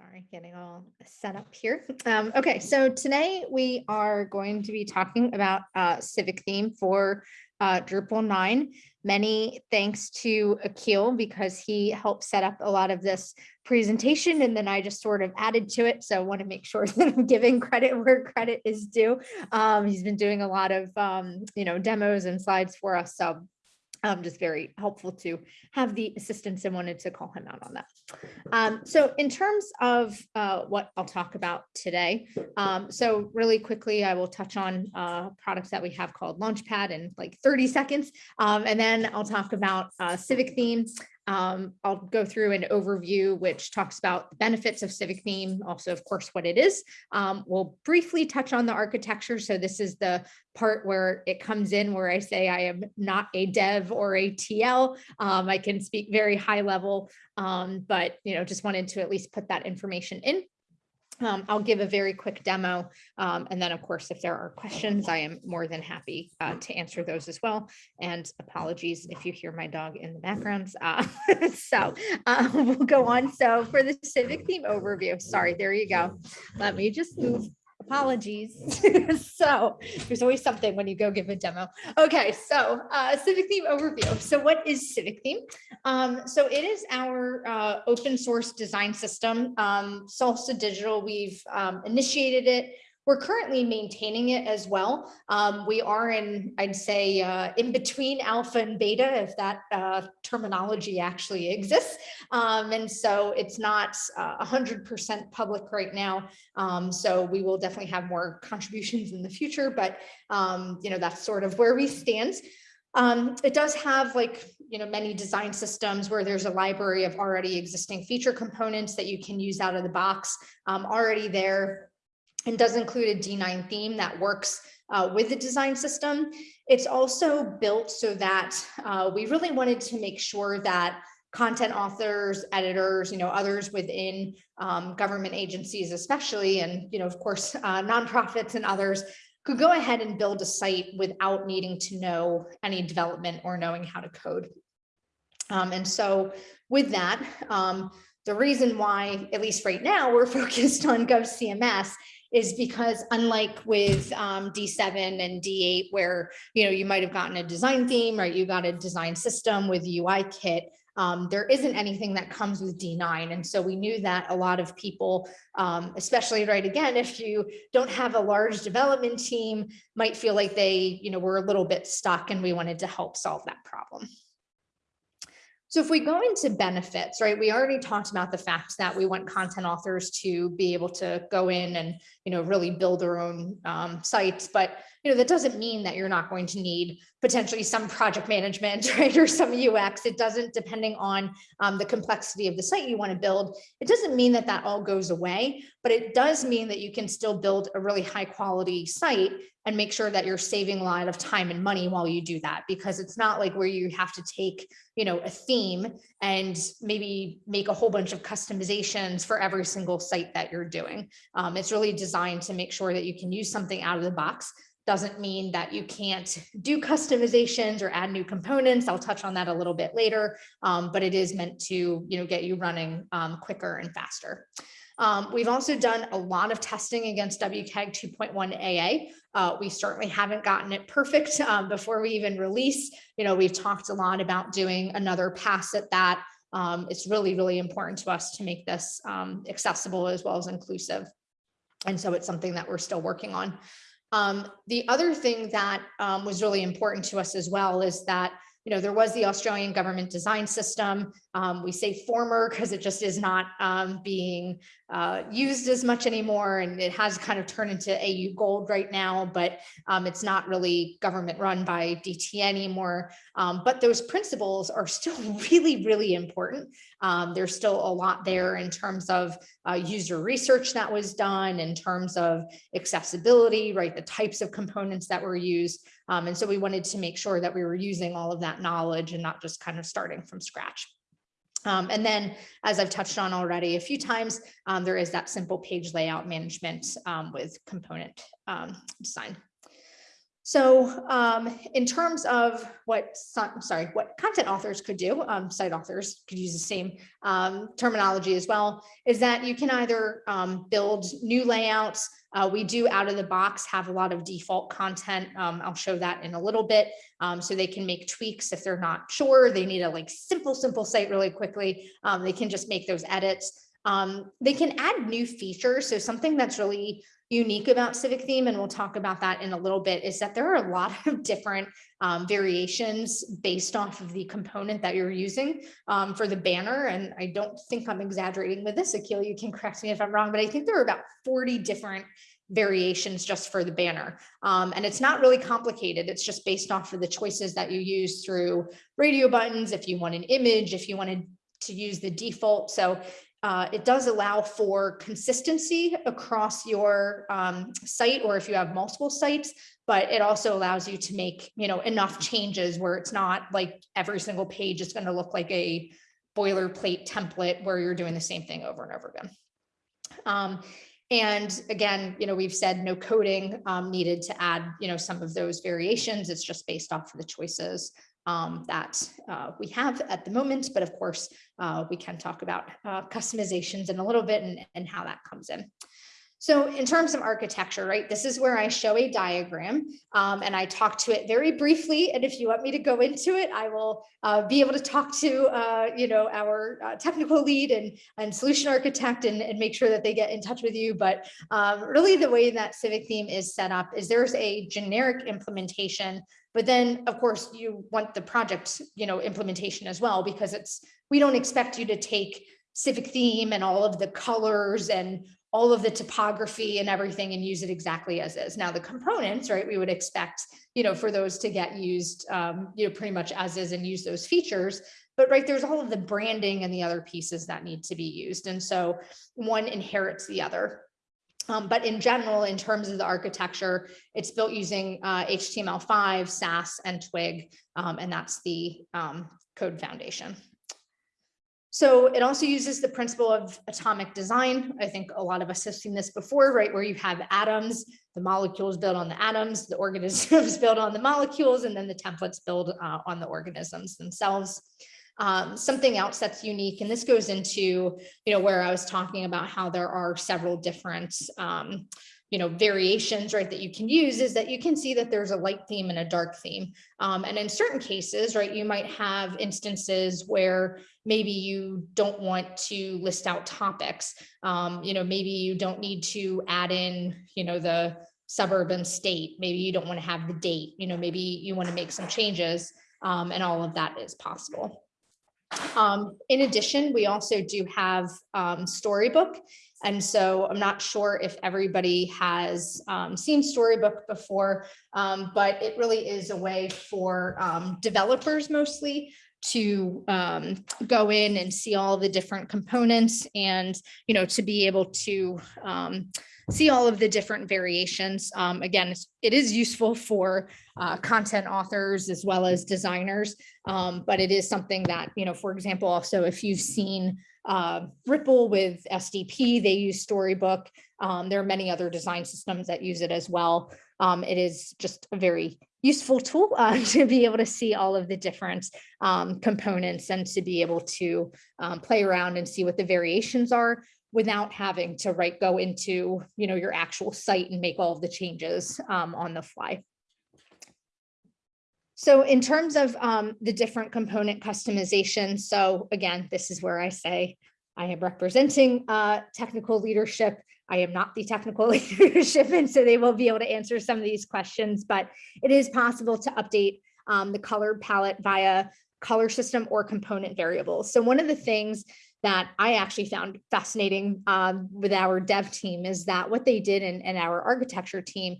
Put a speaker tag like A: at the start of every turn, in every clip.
A: Sorry, getting all set up here. Um, okay, so today we are going to be talking about uh, civic theme for uh, Drupal 9. Many thanks to Akil because he helped set up a lot of this presentation and then I just sort of added to it. So I want to make sure that I'm giving credit where credit is due. Um, he's been doing a lot of, um, you know, demos and slides for us. So um, just very helpful to have the assistance and wanted to call him out on that. Um, so in terms of uh, what I'll talk about today, um, so really quickly, I will touch on uh, products that we have called Launchpad in like 30 seconds, um, and then I'll talk about uh, Civic Theme, um, I'll go through an overview which talks about the benefits of civic theme, also of course what it is. Um, we'll briefly touch on the architecture. So this is the part where it comes in where I say I am not a dev or a TL. Um, I can speak very high level, um, but you know just wanted to at least put that information in. Um, I'll give a very quick demo. Um, and then of course, if there are questions, I am more than happy uh, to answer those as well. And apologies if you hear my dog in the background. Uh, so uh, we'll go on. So for the civic theme overview, sorry, there you go. Let me just move apologies. so there's always something when you go give a demo. Okay, so uh, civic theme overview. So what is civic theme? Um, so it is our uh, open source design system. Um, Salsa Digital, we've um, initiated it we're currently maintaining it as well. Um, we are in, I'd say, uh, in between alpha and beta, if that uh, terminology actually exists. Um, and so it's not 100% uh, public right now. Um, so we will definitely have more contributions in the future, but um, you know that's sort of where we stand. Um, it does have like, you know, many design systems where there's a library of already existing feature components that you can use out of the box um, already there and does include a D9 theme that works uh, with the design system. It's also built so that uh, we really wanted to make sure that content authors, editors, you know, others within um, government agencies, especially, and, you know, of course, uh, nonprofits and others could go ahead and build a site without needing to know any development or knowing how to code. Um, and so with that, um, the reason why, at least right now, we're focused on GovCMS is because unlike with um, D7 and D8, where you know you might have gotten a design theme, right? You got a design system with UI kit. Um, there isn't anything that comes with D9. And so we knew that a lot of people, um, especially right again, if you don't have a large development team, might feel like they, you know, were a little bit stuck and we wanted to help solve that problem. So if we go into benefits, right, we already talked about the fact that we want content authors to be able to go in and, you know, really build their own um, sites, but you know, that doesn't mean that you're not going to need potentially some project management, right, or some UX. It doesn't, depending on um, the complexity of the site you want to build, it doesn't mean that that all goes away, but it does mean that you can still build a really high quality site and make sure that you're saving a lot of time and money while you do that, because it's not like where you have to take, you know, a theme and maybe make a whole bunch of customizations for every single site that you're doing. Um, it's really designed to make sure that you can use something out of the box doesn't mean that you can't do customizations or add new components. I'll touch on that a little bit later, um, but it is meant to you know, get you running um, quicker and faster. Um, we've also done a lot of testing against WCAG 2.1 AA. Uh, we certainly haven't gotten it perfect um, before we even release. You know, we've talked a lot about doing another pass at that. Um, it's really, really important to us to make this um, accessible as well as inclusive. And so it's something that we're still working on. Um, the other thing that um, was really important to us as well is that you know, there was the Australian government design system. Um, we say former because it just is not um, being uh, used as much anymore. And it has kind of turned into AU gold right now, but um, it's not really government run by DT anymore. Um, but those principles are still really, really important. Um, there's still a lot there in terms of uh, user research that was done, in terms of accessibility, right? The types of components that were used. Um, and so we wanted to make sure that we were using all of that knowledge and not just kind of starting from scratch. Um, and then, as I've touched on already a few times, um, there is that simple page layout management um, with component um, design. So um, in terms of what, sorry, what content authors could do, um, site authors could use the same um, terminology as well, is that you can either um, build new layouts. Uh, we do out of the box have a lot of default content. Um, I'll show that in a little bit. Um, so they can make tweaks if they're not sure. They need a like simple, simple site really quickly. They can just make those edits. Um, they can add new features. So something that's really unique about Civic Theme, and we'll talk about that in a little bit, is that there are a lot of different um, variations based off of the component that you're using um, for the banner. And I don't think I'm exaggerating with this, Akil, you can correct me if I'm wrong, but I think there are about 40 different variations just for the banner. Um, and it's not really complicated. It's just based off of the choices that you use through radio buttons, if you want an image, if you wanted to use the default. So uh, it does allow for consistency across your um, site or if you have multiple sites, but it also allows you to make, you know, enough changes where it's not like every single page is going to look like a boilerplate template where you're doing the same thing over and over again. Um, and again, you know, we've said no coding um, needed to add, you know, some of those variations. It's just based off of the choices um, that uh, we have at the moment. But of course, uh, we can talk about uh, customizations in a little bit and, and how that comes in. So in terms of architecture, right, this is where I show a diagram um, and I talk to it very briefly. And if you want me to go into it, I will uh, be able to talk to, uh, you know, our uh, technical lead and, and solution architect and, and make sure that they get in touch with you. But um, really the way that Civic Theme is set up is there's a generic implementation but then, of course, you want the project, you know, implementation as well, because it's, we don't expect you to take civic theme and all of the colors and all of the topography and everything and use it exactly as is. Now the components, right, we would expect, you know, for those to get used, um, you know, pretty much as is and use those features. But right, there's all of the branding and the other pieces that need to be used. And so one inherits the other. Um, but in general, in terms of the architecture, it's built using uh, HTML5, Sass, and Twig, um, and that's the um, code foundation. So it also uses the principle of atomic design. I think a lot of us have seen this before, right? Where you have atoms, the molecules built on the atoms, the organisms built on the molecules, and then the templates build uh, on the organisms themselves. Um, something else that's unique, and this goes into, you know, where I was talking about how there are several different, um, you know, variations, right, that you can use is that you can see that there's a light theme and a dark theme. Um, and in certain cases, right, you might have instances where maybe you don't want to list out topics. Um, you know, maybe you don't need to add in, you know, the suburban state. Maybe you don't want to have the date, you know, maybe you want to make some changes um, and all of that is possible. Um, in addition, we also do have um, Storybook. And so I'm not sure if everybody has um, seen Storybook before, um, but it really is a way for um, developers mostly to um, go in and see all the different components and, you know, to be able to see all of the different variations. Um, again, it is useful for uh, content authors as well as designers, um, but it is something that, you know, for example, also if you've seen uh, Ripple with SDP, they use Storybook. Um, there are many other design systems that use it as well. Um, it is just a very useful tool uh, to be able to see all of the different um, components and to be able to um, play around and see what the variations are without having to write go into you know your actual site and make all of the changes um, on the fly. So in terms of um, the different component customization, so again, this is where I say I am representing uh, technical leadership. I am not the technical leadership, and so they will be able to answer some of these questions, but it is possible to update um, the color palette via color system or component variables. So one of the things that I actually found fascinating um, with our dev team is that what they did in, our architecture team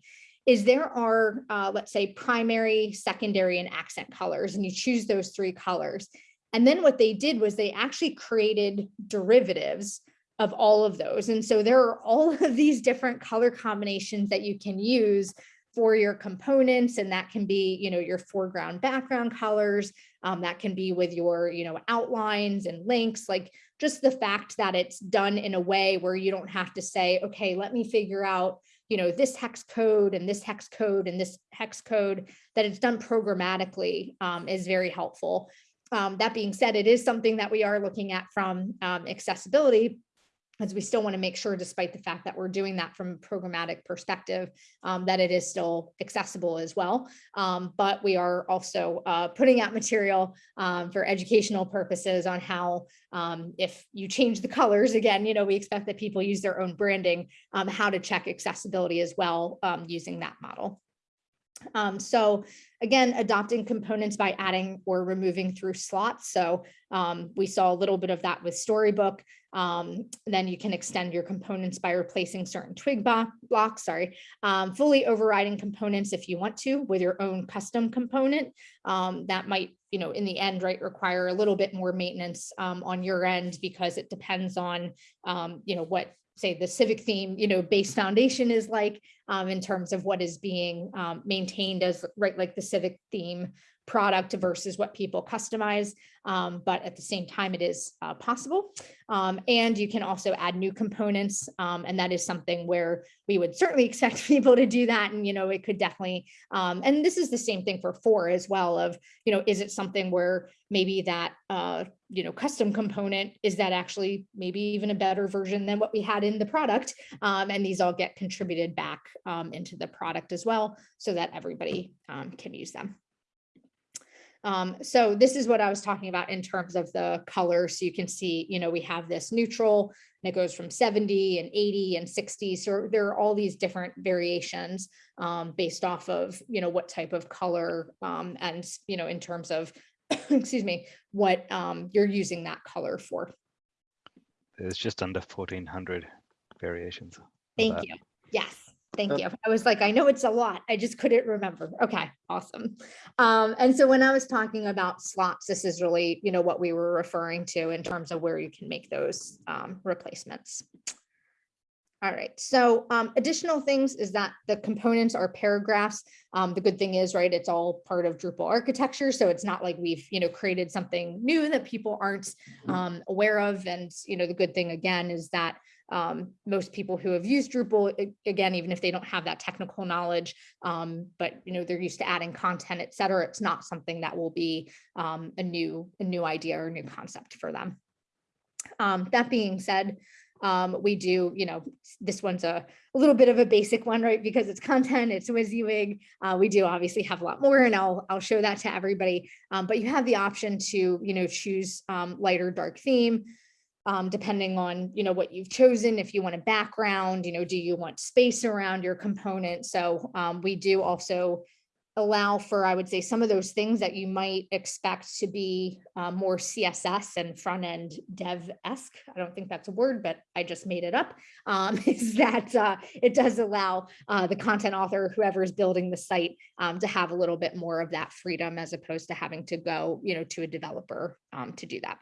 A: is there are, uh, let's say, primary, secondary, and accent colors, and you choose those three colors. And then what they did was they actually created derivatives of all of those. And so there are all of these different color combinations that you can use for your components and that can be you know your foreground background colors um, that can be with your you know outlines and links like just the fact that it's done in a way where you don't have to say, okay, let me figure out you know, this hex code and this hex code and this hex code that it's done programmatically um, is very helpful. Um, that being said, it is something that we are looking at from um, accessibility as we still want to make sure, despite the fact that we're doing that from a programmatic perspective, um, that it is still accessible as well. Um, but we are also uh, putting out material um, for educational purposes on how, um, if you change the colors, again, you know, we expect that people use their own branding, um, how to check accessibility as well um, using that model. Um, so again, adopting components by adding or removing through slots. So um, we saw a little bit of that with Storybook. Um, then you can extend your components by replacing certain twig blocks, sorry, um, fully overriding components if you want to with your own custom component. Um, that might, you know, in the end, right, require a little bit more maintenance um, on your end because it depends on, you know, what say the civic theme, you know, base foundation is like um, in terms of what is being um, maintained as right, like the civic theme product versus what people customize. Um, but at the same time, it is uh, possible. Um, and you can also add new components. Um, and that is something where we would certainly expect people to do that. And, you know, it could definitely, um, and this is the same thing for four as well of, you know, is it something where maybe that, uh, you know, custom component, is that actually maybe even a better version than what we had in the product? Um, and these all get contributed back um, into the product as well so that everybody can use them. Um, so this is what I was talking about in terms of the color. So you can see, you know, we have this neutral and it goes from 70 and 80 and 60. So there are all these different variations um, based off of, you know, what type of color um, and, you know, in terms of, excuse me, what um, you're using that color for.
B: There's just under 1400 variations.
A: Thank you. Yes. Thank you. I was like, I know it's a lot. I just couldn't remember. Okay, awesome. Um, and so when I was talking about slots, this is really, you know, what we were referring to in terms of where you can make those um, replacements. All right, so um, additional things is that the components are paragraphs. Um, the good thing is, right, it's all part of Drupal architecture. So it's not like we've, you know, created something new that people aren't mm-hmm. um, aware of. And, you know, the good thing again is that um, most people who have used Drupal, again, even if they don't have that technical knowledge, um, but you know they're used to adding content, et cetera, it's not something that will be um, a new a new idea or new concept for them. Um, that being said, um, we do, you know, this one's a, a, little bit of a basic one, right? Because it's content, it's WYSIWYG. Uh, we do obviously have a lot more and I'll, I'll show that to everybody. Um, but you have the option to, you know, choose light or dark theme um, depending on, you know, what you've chosen, if you want a background, you know, do you want space around your component? So um, we do also allow for, I would say, some of those things that you might expect to be uh, more CSS and front end dev-esque. I don't think that's a word, but I just made it up, um, is that uh, it does allow uh, the content author, whoever is building the site, um, to have a little bit more of that freedom as opposed to having to go, you know, to a developer um, to do that.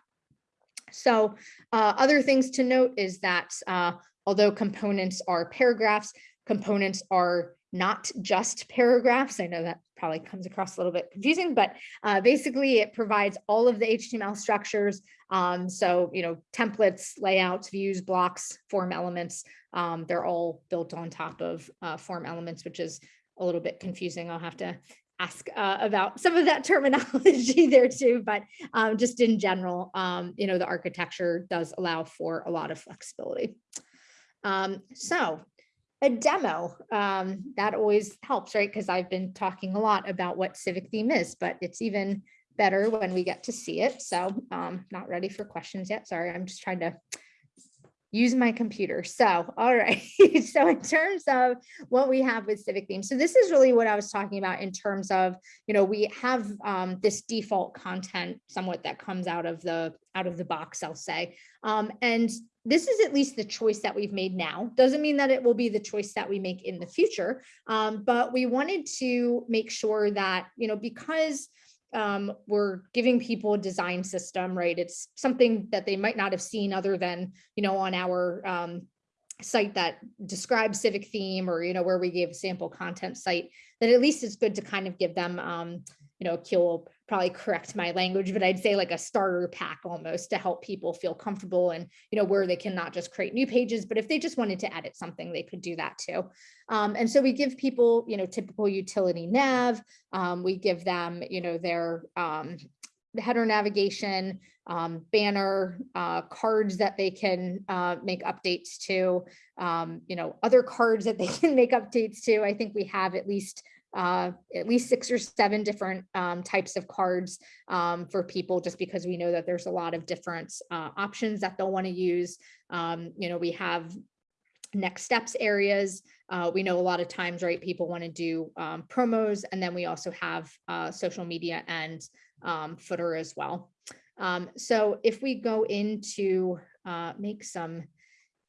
A: So uh, other things to note is that uh, although components are paragraphs, components are not just paragraphs. I know that probably comes across a little bit confusing, but uh, basically it provides all of the HTML structures. Um, so, you know, templates, layouts, views, blocks, form elements, um, they're all built on top of uh, form elements, which is a little bit confusing. I'll have to ask uh, about some of that terminology there too, but um, just in general, um, you know, the architecture does allow for a lot of flexibility. Um, so a demo, um, that always helps, right? Because I've been talking a lot about what civic theme is, but it's even better when we get to see it. So um, not ready for questions yet. Sorry, I'm just trying to use my computer. So, all right. so in terms of what we have with civic theme, so this is really what I was talking about in terms of, you know, we have um, this default content somewhat that comes out of the out of the box, I'll say. Um, and this is at least the choice that we've made now. Doesn't mean that it will be the choice that we make in the future. Um, but we wanted to make sure that, you know, because um, we're giving people a design system, right? It's something that they might not have seen other than, you know, on our um, site that describes civic theme or, you know, where we gave a sample content site, that at least it's good to kind of give them, um, you know, Akil will probably correct my language, but I'd say like a starter pack almost to help people feel comfortable and, you know, where they can not just create new pages, but if they just wanted to edit something, they could do that too. Um, and so we give people, you know, typical utility nav, um, we give them, you know, their um, header navigation, um, banner, uh, cards that they can uh, make updates to, um, you know, other cards that they can make updates to. I think we have at least uh, at least six or seven different um, types of cards um, for people, just because we know that there's a lot of different uh, options that they'll want to use. Um, you know, we have next steps areas. Uh, we know a lot of times, right, people want to do um, promos, and then we also have uh, social media and um, footer as well. Um, so if we go into uh, make some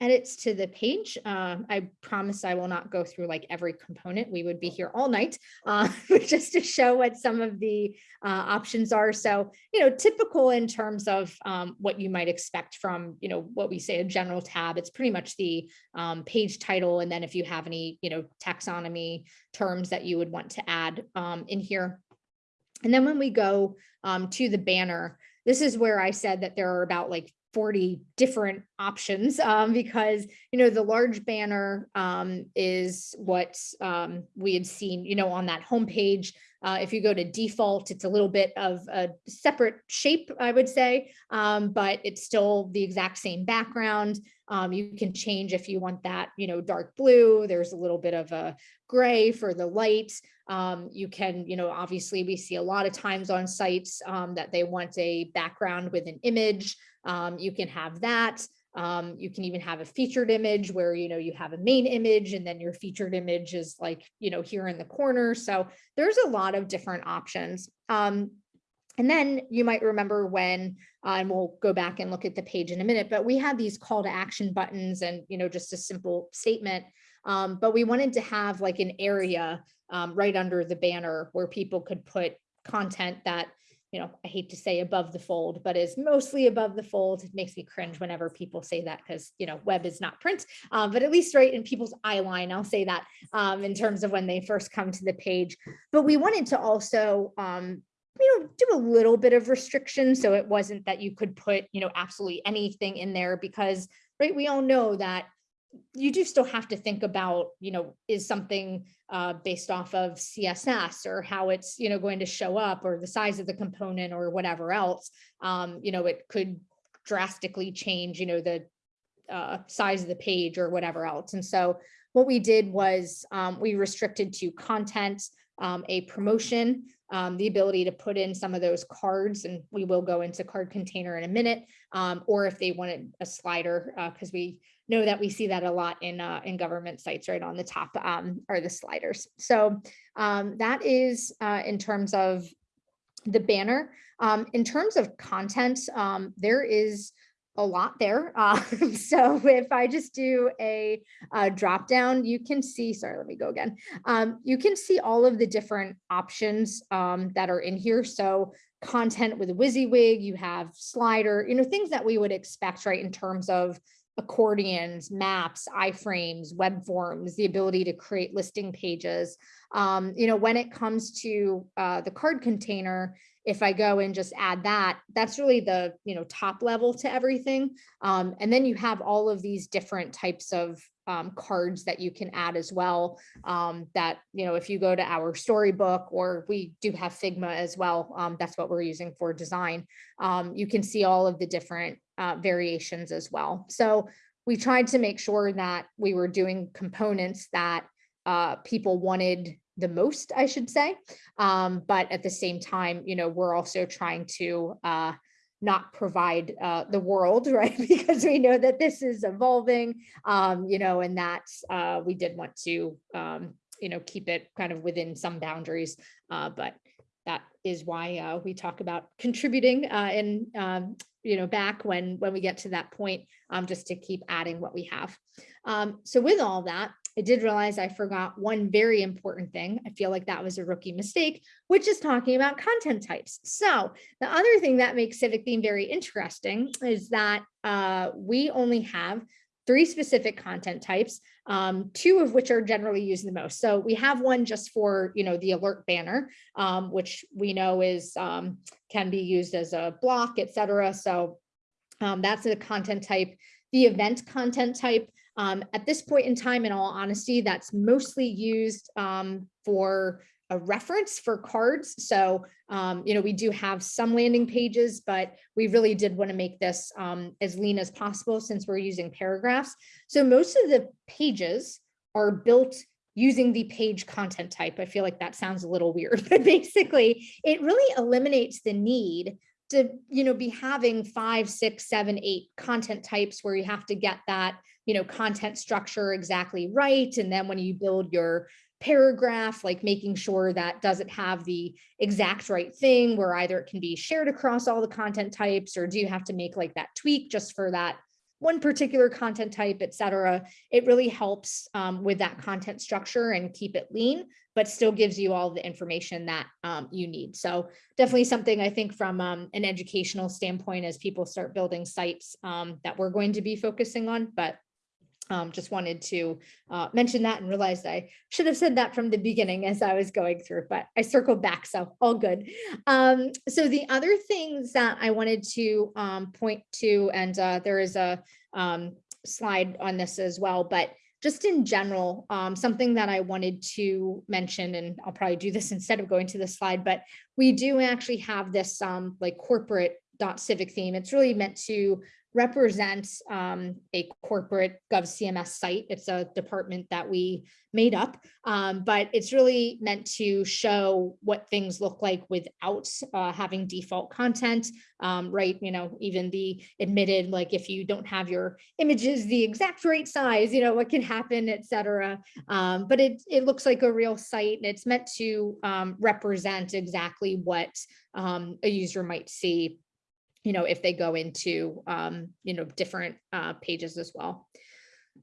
A: edits to the page, uh, I promise I will not go through like every component. We would be here all night uh, just to show what some of the uh, options are. So, you know, typical in terms of um, what you might expect from, you know, what we say a general tab. It's pretty much the um, page title. And then if you have any, you know, taxonomy terms that you would want to add um, in here. And then when we go um, to the banner, this is where I said that there are about like 40 different options um, because, you know, the large banner um, is what um, we had seen, you know, on that homepage. Uh, if you go to default, it's a little bit of a separate shape, I would say, um, but it's still the exact same background. Um, you can change if you want that, you know, dark blue. There's a little bit of a gray for the light. Um, you can, you know, obviously we see a lot of times on sites um, that they want a background with an image. Um, you can have that. Um, you can even have a featured image where, you know, you have a main image and then your featured image is like, you know, here in the corner. So there's a lot of different options. Um, and then you might remember when, uh, and we'll go back and look at the page in a minute, but we had these call to action buttons and, you know, just a simple statement. Um, but we wanted to have like an area um, right under the banner where people could put content that, you know, I hate to say above the fold, but is mostly above the fold. It makes me cringe whenever people say that because, you know, web is not print, um, but at least right in people's eye line, I'll say that um, in terms of when they first come to the page. But we wanted to also, um, you know, do a little bit of restriction. So it wasn't that you could put, you know, absolutely anything in there because, right, we all know that you do still have to think about, you know, is something uh, based off of CSS or how it's, you know, going to show up or the size of the component or whatever else. Um, you know, it could drastically change, you know, the uh, size of the page or whatever else. And so what we did was um, we restricted to content, um, a promotion, um, the ability to put in some of those cards, and we will go into card container in a minute, um, or if they wanted a slider, because we know that we see that a lot in uh, in government sites right on the top um, are the sliders. So um, that is uh, in terms of the banner. Um, in terms of content, um, there is a lot there. Uh, so if I just do a, a, drop down, you can see, sorry, let me go again. Um, you can see all of the different options um, that are in here. So content with WYSIWYG, you have slider, you know, things that we would expect, right, in terms of accordions, maps, iframes, web forms, the ability to create listing pages. Um, you know, when it comes to uh, the card container, if I go and just add that, that's really the, you know, top level to everything. Um, and then you have all of these different types of um, cards that you can add as well. Um, that, you know, if you go to our storybook or we do have Figma as well, um, that's what we're using for design. Um, you can see all of the different uh, variations as well. So we tried to make sure that we were doing components that uh, people wanted the most, I should say. Um, but at the same time, you know, we're also trying to uh, not provide uh, the world, right? because we know that this is evolving, um, you know, and that uh, we did want to, um, you know, keep it kind of within some boundaries. Uh, but that is why uh, we talk about contributing uh, and um, you know back when when we get to that point um, just to keep adding what we have um, so with all that I did realize I forgot one very important thing. I feel like that was a rookie mistake, which is talking about content types. So the other thing that makes Civic Theme very interesting is that uh, we only have three specific content types, um, two of which are generally used the most. So we have one just for, you know, the alert banner, um, which we know is um, can be used as a block, et cetera. So um, that's a content type. The event content type, um, at this point in time, in all honesty, that's mostly used um, for a reference for cards. So, um, you know, we do have some landing pages, but we really did want to make this um, as lean as possible since we're using paragraphs. So most of the pages are built using the page content type. I feel like that sounds a little weird, but basically it really eliminates the need to, you know, be having five, six, seven, eight content types where you have to get that, you know, content structure exactly right. And then when you build your paragraph, like making sure that doesn't have the exact right thing where either it can be shared across all the content types or do you have to make like that tweak just for that one particular content type, et cetera. It really helps um, with that content structure and keep it lean, but still gives you all the information that um, you need. So definitely something I think from um, an educational standpoint as people start building sites um, that we're going to be focusing on, but um, just wanted to uh, mention that and realized I should have said that from the beginning as I was going through, but I circled back, so all good. Um, so the other things that I wanted to um, point to, and uh, there is a um, slide on this as well, but just in general, um, something that I wanted to mention, and I'll probably do this instead of going to the slide, but we do actually have this um, like corporate dot civic theme. It's really meant to represents um, a corporate GovCMS site. It's a department that we made up, um, but it's really meant to show what things look like without uh, having default content, um, right? You know, even the admitted, like if you don't have your images the exact right size, you know, what can happen, et cetera. Um, but it, it looks like a real site and it's meant to um, represent exactly what um, a user might see you know, if they go into, um, you know, different uh, pages as well.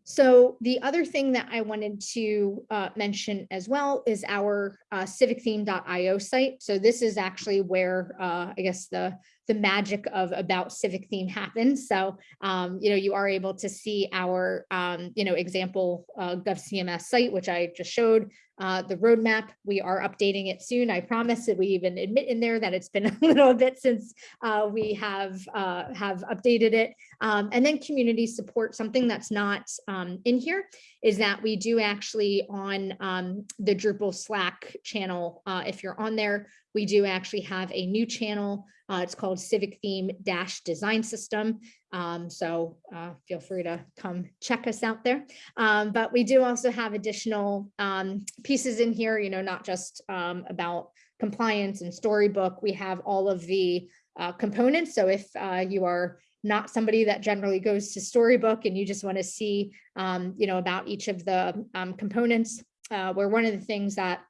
A: So the other thing that I wanted to uh, mention as well is our uh, civictheme.io site. So this is actually where uh, I guess the the magic of about civic theme happens. So, um, you know, you are able to see our, um, you know, example uh, GovCMS site, which I just showed, uh, the roadmap. We are updating it soon. I promise that we even admit in there that it's been a little bit since uh, we have uh, have updated it. Um, and then community support, something that's not um, in here is that we do actually on um, the Drupal Slack channel, uh, if you're on there, we do actually have a new channel uh, it's called Civic Theme Dash Design System. Um, so uh, feel free to come check us out there. Um, but we do also have additional um, pieces in here, you know, not just um, about compliance and storybook. We have all of the uh, components. So if uh, you are not somebody that generally goes to storybook and you just want to see, um, you know, about each of the um, components, uh, where one of the things that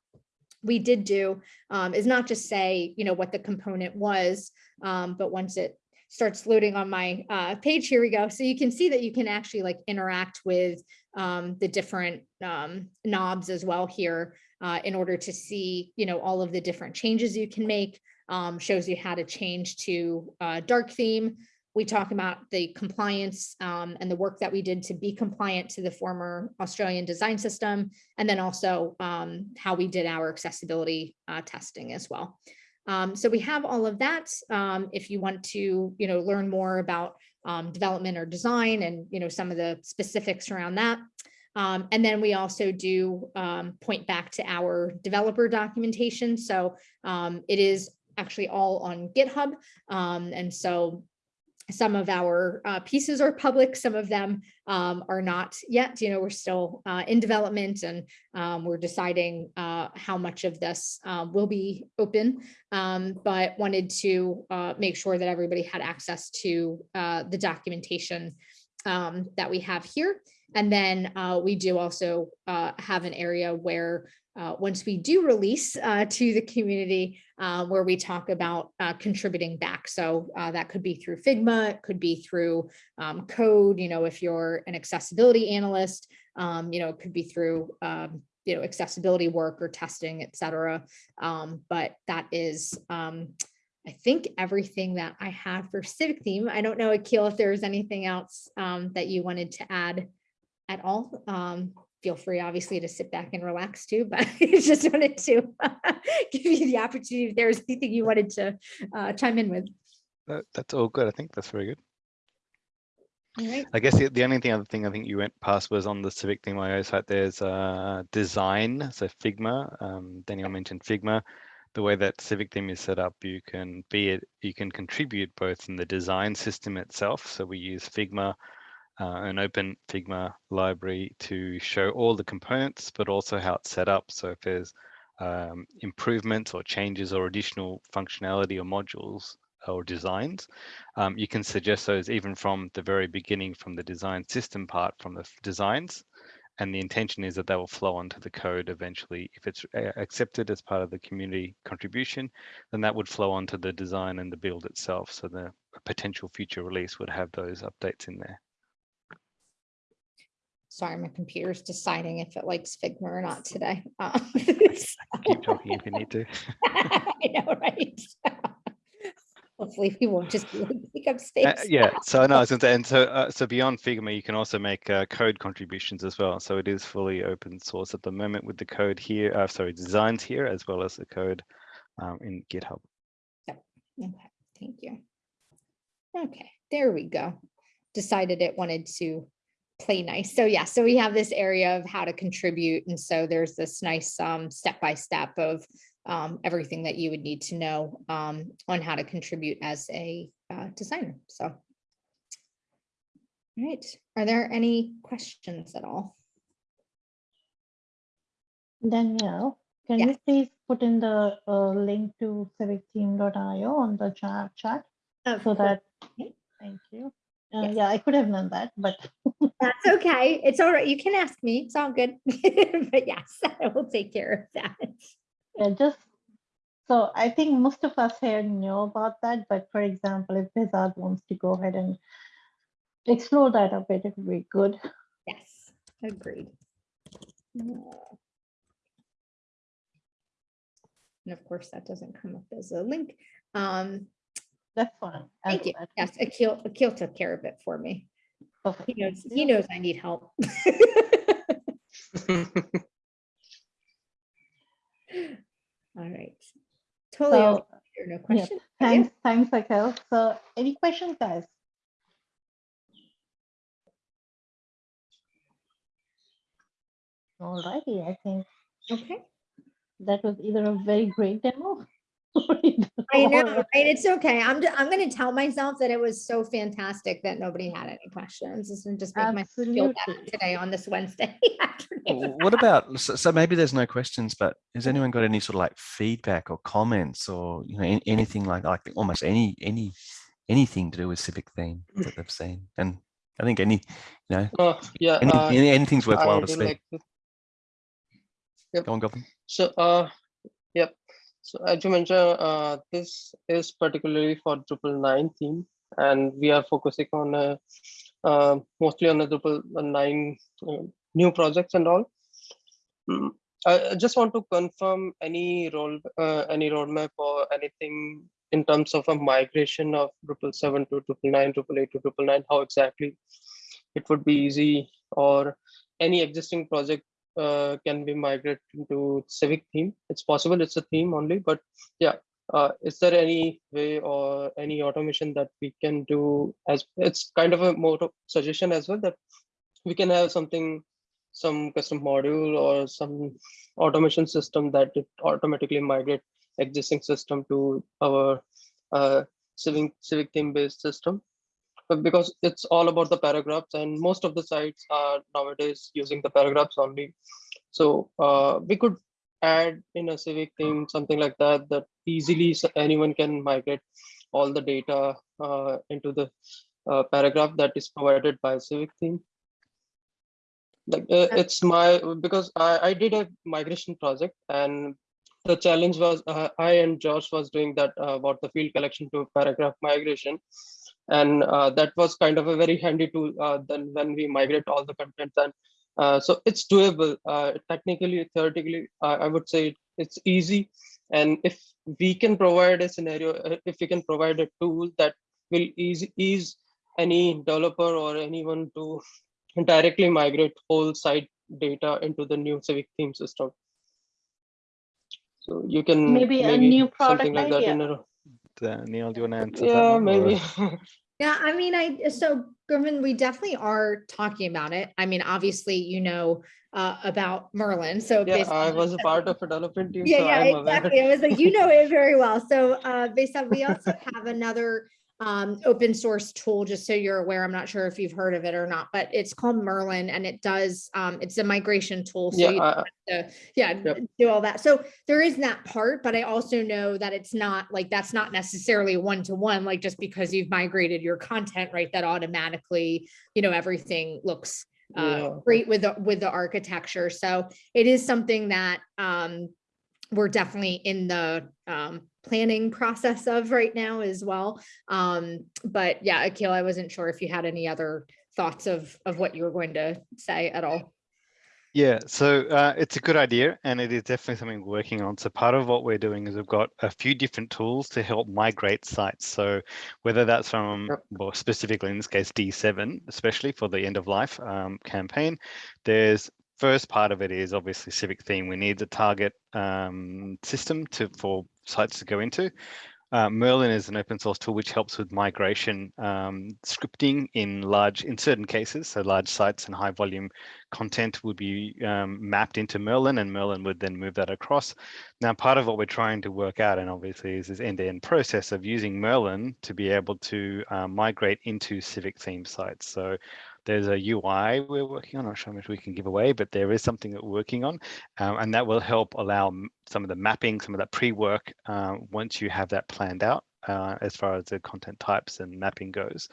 A: we did do um, is not just say, you know, what the component was, um, but once it starts loading on my uh, page, here we go. So you can see that you can actually like interact with um, the different um, knobs as well here uh, in order to see, you know, all of the different changes you can make, um, shows you how to change to uh, dark theme, we talk about the compliance um, and the work that we did to be compliant to the former Australian design system, and then also um, how we did our accessibility uh, testing as well. Um, so we have all of that. Um, if you want to, you know, learn more about um, development or design and, you know, some of the specifics around that. Um, and then we also do point back to our developer documentation. So it is actually all on GitHub. and so some of our uh, pieces are public, some of them um, are not yet. You know, we're still uh, in development and um, we're deciding uh, how much of this uh, will be open, um, but wanted to uh, make sure that everybody had access to uh, the documentation um, that we have here. And then we do also have an area where uh, once we do release uh, to the community uh, where we talk about uh, contributing back. So uh, that could be through Figma, it could be through um, code, you know, if you're an accessibility analyst, um, you know, it could be through, um, you know, accessibility work or testing, et cetera. Um, but that is, um, I think everything that I had for civic theme. I don't know, Akil, if there's anything else um, that you wanted to add at all. Feel free, obviously, to sit back and relax too, but I just wanted to give you the opportunity if there was anything you wanted to uh, chime in with.
B: That, that's all good. I think that's very good.
A: All right.
B: I guess the, the only thing other thing I think you went past was on the Civic Theme site. There's uh, design, so Figma. Um, Daniel mentioned Figma. The way that Civic Theme is set up, you can be it. You can contribute both in the design system itself. So we use Figma, uh, an open Figma library to show all the components, but also how it's set up. So if there's um, improvements or changes or additional functionality or modules or designs, um, you can suggest those even from the very beginning, from the design system part, from the designs. And the intention is that they will flow onto the code eventually. If it's accepted as part of the community contribution, then that would flow onto the design and the build itself. So the potential future release would have those updates in there.
A: Sorry, my computer's deciding if it likes Figma or not today. Um,
B: Keep talking if you need to.
A: I know, right? Hopefully we won't just pick up
B: Uh, yeah, so no, I was going to, and so uh, so beyond Figma, you can also make uh, code contributions as well. So it is fully open source at the moment with the code here, uh, sorry, designs here as well as the code um, in GitHub.
A: Okay, thank you. Okay, there we go. Decided it wanted to play nice. So yeah, so we have this area of how to contribute. And so there's this nice um, step-by-step of um, everything that you would need to know um, on how to contribute as a uh, designer. So. All right, are there any questions at all?
C: Danielle, can
A: Yes.
C: you please put in the uh, link to civictheme.io on the chat, chat
A: Of
C: so
A: course.
C: that,
A: Okay.
C: thank you. Uh,
A: Yes.
C: Yeah, I could have done that, but
A: That's okay. It's all right. You can ask me. It's all good. But yes, I will take care of that.
C: yeah, just, so I think most of us here know about that, but for example, if Bizarre wants to go ahead and explore that a bit, it would be good.
A: Yes, agreed. And of course, that doesn't come up as a link. Um,
C: That's fine.
A: Thank you. Yes, Akil, Akil took care of it for me.
C: Perfect.
A: He knows, he knows I need help. All right. Totally.
C: So,
A: There no questions. Yeah.
C: thanks, thanks, Akhil. So any questions, guys? All righty, I think
A: Okay.
C: that was either a very great demo. Or either-
A: I know,
C: or-
A: right? It's okay. I'm, ju- I'm gonna tell myself that it was so fantastic that nobody had any questions. This will just make my feel better today on this Wednesday afternoon.
D: What about, so, so maybe there's no questions, but has anyone got any sort of like feedback or comments or, you know, anything like, like almost any, any, anything to do with civic theme that they've seen? And I think any, you know,
E: Uh, yeah,
D: any,
E: uh,
D: any- anything's worthwhile
E: I
D: to speak.
E: like to-
D: Go on, Goblin.
E: So, uh, yep. So as you mentioned, uh, this is particularly for Drupal 9 theme, and we are focusing on uh, uh, mostly on the Drupal 9 uh, new projects and all. Mm, I I just want to confirm any role, uh, any roadmap or anything in terms of a migration of Drupal 7 to Drupal 9, Drupal 8 to Drupal 9, how exactly it would be easy or any existing project uh, can be migrated to civic theme. It's possible it's a theme only but yeah uh, is there any way or any automation that we can do as it's kind of a more suggestion as well that we can have something some custom module or some automation system that it automatically migrate existing system to our uh, civic civic theme based system but because it's all about the paragraphs and most of the sites are nowadays using the paragraphs only. So uh, we could add in a civic theme something like that that easily anyone can migrate all the data uh, into the uh, paragraph that is provided by civic theme like uh, it's my because I, I did a migration project and the challenge was uh, i and josh was doing that uh, about the field collection to paragraph migration and uh, that was kind of a very handy tool uh, then when we migrate all the content and uh, so it's doable. Uh, technically theoretically i would say it's easy. And if we can provide a scenario uh, if we can provide a tool that will ease ease any developer or anyone to directly migrate whole site data into the new civic theme system. So you can
C: Maybe a new
E: something
C: product
E: like that
C: idea.
E: In a
B: Uh, Neil, do you want to answer
E: yeah
B: one,
E: maybe
A: Yeah, I mean, I, so Gurman, we definitely are talking about it. I mean, obviously, you know, uh, about Merlin, so.
E: yeah
A: based
E: i was a part of a development team
A: Yeah,
E: so
A: yeah,
E: i'm aware
A: exactly. I was like, you know it very well. So uh, based on, we also have another um, open source tool, just so you're aware. I'm not sure if you've heard of it or not, but it's called Merlin and it does, um, it's a migration tool. So
E: yeah
A: you
E: I-
A: to, yeah,
E: Yep.
A: do all that. So there is that part, but I also know that it's not like, that's not necessarily one-to-one, like just because you've migrated your content, right? That automatically, you know, everything looks uh,
E: Yeah.
A: great with the, with the architecture. So it is something that um, we're definitely in the um, planning process of right now as well. Um, but yeah, Akil, I wasn't sure if you had any other thoughts of, of what you were going to say at all.
B: Yeah, so uh, it's a good idea and it is definitely something we're working on. So part of what we're doing is we've got a few different tools to help migrate sites. So whether that's from, well, specifically in this case, D7, especially for the end of life um, campaign, there's first part of it is obviously civic theme. We need the target um, system to for sites to go into. Uh, Merlin is an open source tool which helps with migration um, scripting in large, in certain cases, so large sites and high volume content would be um, mapped into Merlin and Merlin would then move that across. Now, part of what we're trying to work out and obviously is this end-to-end process of using Merlin to be able to uh, migrate into civic theme sites. So there's a UI we're working on, I'm not sure how much we can give away, but there is something that we're working on um, and that will help allow some of the mapping, some of that pre-work uh, once you have that planned out uh, as far as the content types and mapping goes.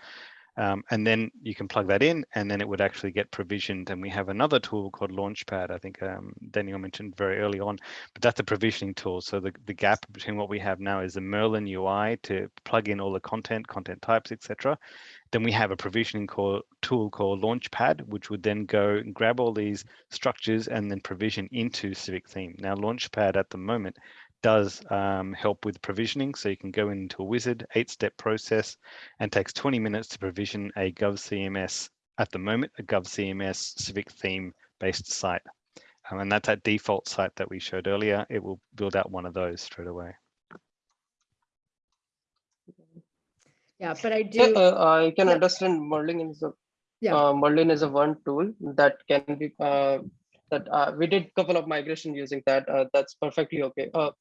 B: Um, and then you can plug that in and then it would actually get provisioned. And we have another tool called Launchpad, I think um, Daniel mentioned very early on, but that's a provisioning tool. So the, the gap between what we have now is the Merlin UI to plug in all the content, content types, etc. Then we have a provisioning call, tool called Launchpad, which would then go and grab all these structures and then provision into Civic Theme. Now, Launchpad at the moment does um, help with provisioning. So you can go into a wizard, eight step process, and takes 20 minutes to provision a GovCMS at the moment, a GovCMS civic theme based site. Um, and that's that default site that we showed earlier. It will build out one of those straight away.
A: Yeah, but I
E: Yeah,
A: do,
E: uh, I can
A: Yeah.
E: understand Merlin is a
A: Yeah.
E: uh, Merlin is a one tool that can be uh, that uh, we did a couple of migration using that. Uh, that's perfectly okay. Uh,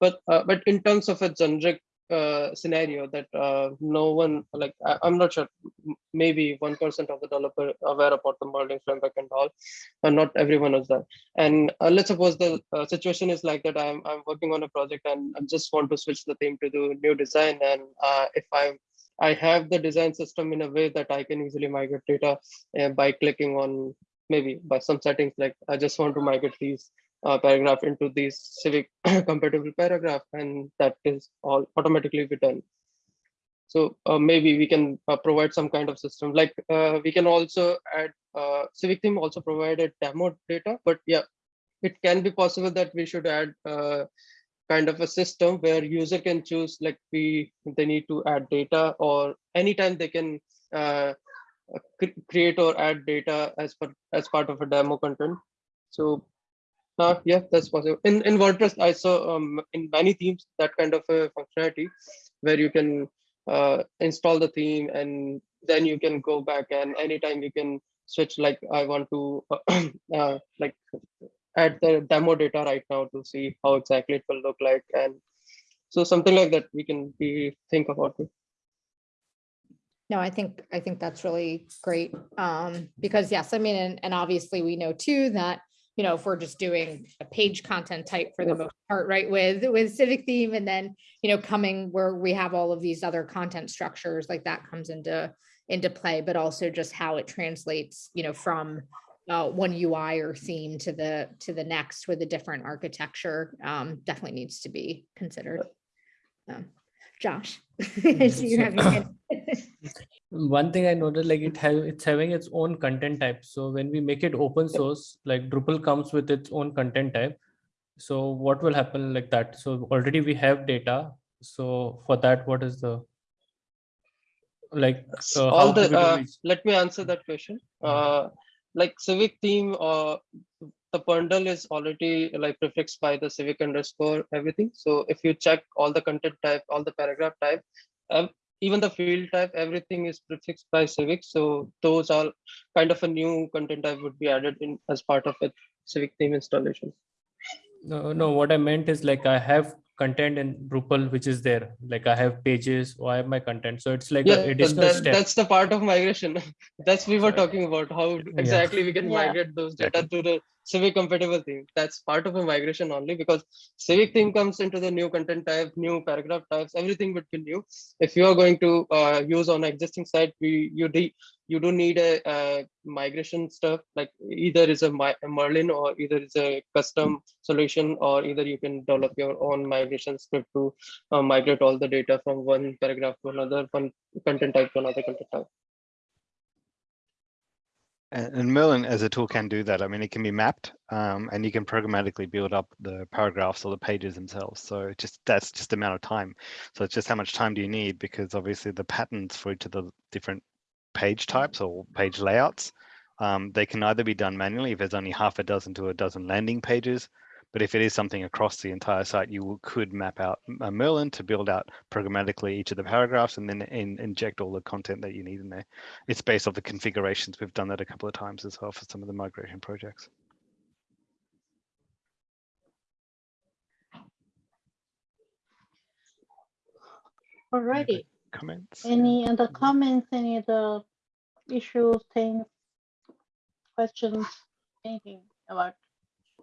E: but uh, but in terms of a generic uh, scenario that uh, no one like I, I'm not sure maybe one percent of the developer aware about the Merlin framework and all, and not everyone is that. And let's suppose the situation is like that. I'm I'm working on a project and I just want to switch the theme to the new design. And if I'm I have the design system in a way that I can easily migrate data by clicking on maybe by some settings like I just want to migrate these uh, paragraph into these civic compatible paragraph and that is all automatically done. So uh, maybe we can uh, provide some kind of system like uh, we can also add uh, civic theme also provided demo data, but yeah, it can be possible that we should add uh, kind of a system where user can choose like we they need to add data or anytime they can uh, create or add data as per as part of a demo content. So uh, yeah that's possible. In in wordpress i saw um, in many themes that kind of a functionality where you can uh, install the theme and then you can go back and anytime you can switch like i want to uh, like add the demo data right now to see how exactly it will look like and so something like that we can be think about it
A: no, I think, I think that's really great. Um, because yes, I mean, and, and obviously we know too that, you know, if we're just doing a page content type for the most part, right, with, with civic theme and then, you know, coming where we have all of these other content structures, like that comes into, into play, but also just how it translates, you know, from uh, one UI or theme to the, to the next with a different architecture, um, definitely needs to be considered. Um, Josh. See you have your hand.
F: One thing I noticed, like it have it's having its own content type. So when we make it open source, like Drupal comes with its own content type. So what will happen like that? So already we have data. So for that, what is the like uh,
E: all the uh, let me answer that question uh like civic theme uh the bundle is already like prefixed by the civic underscore everything so if you check all the content type all the paragraph type um, even the field type everything is prefixed by civic so those are kind of a new content type would be added in as part of a civic theme installation
F: No, no, what I meant is like I have content in Drupal which is there. Like I have pages or I have my content. So it's like
E: yeah
F: additional
E: that,
F: step.
E: that's the part of migration that's we were talking about how exactly we can
C: Yeah.
E: migrate those data to the civic compatible theme. That's part of a migration only because civic theme comes into the new content type new paragraph types everything would be new. If you are going to uh, use on existing site we you de- you do need a, uh migration stuff like either is a, a merlin or either is a custom solution or either you can develop your own migration script to uh, migrate all the data from one paragraph to another one content type to another content type
B: And, Merlin as a tool can do that. I mean, it can be mapped um, and you can programmatically build up the paragraphs or the pages themselves. So just that's just the amount of time. So it's just how much time do you need? Because obviously the patterns for each of the different page types or page layouts, um, they can either be done manually if there's only half a dozen to a dozen landing pages. But if it is something across the entire site, you will- could map out a uh, Merlin to build out programmatically each of the paragraphs and then in, inject all the content that you need in there it's based off the configurations. We've done that a couple of times as well for some of the migration projects.
C: Alrighty.
B: Comments?
C: Any other comments, any other issues, things, questions, anything about?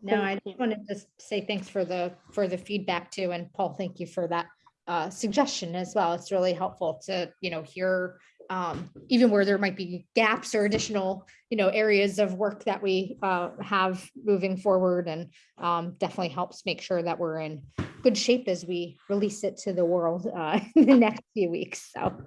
A: No, I just wanted to say thanks for the, for the feedback too. And Paul, thank you for that uh, suggestion as well. It's really helpful to, you know, hear um, even where there might be gaps or additional, you know, areas of work that we uh, have moving forward and um, definitely helps make sure that we're in good shape as we release it to the world uh, in the next few weeks. So